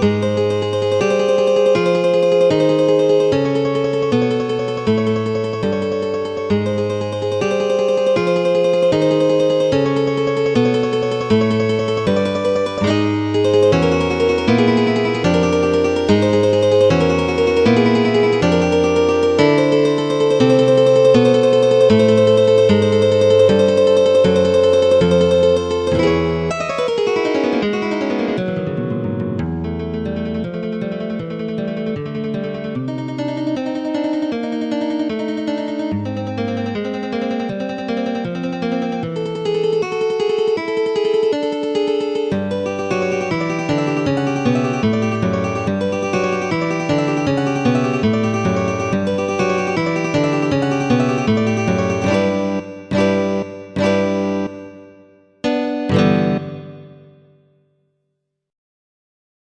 Música